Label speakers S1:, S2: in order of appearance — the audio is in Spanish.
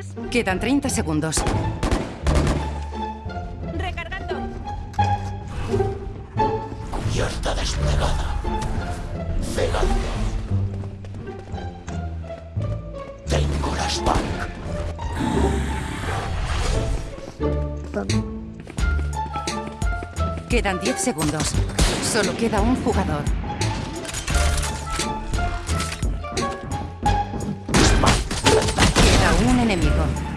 S1: ¿Quieres?
S2: Quedan 30 segundos.
S1: Recargando.
S3: Cubierta desplegada. Cegando. Tengo la Spark.
S2: Quedan 10 segundos. Solo queda un jugador. enemigo.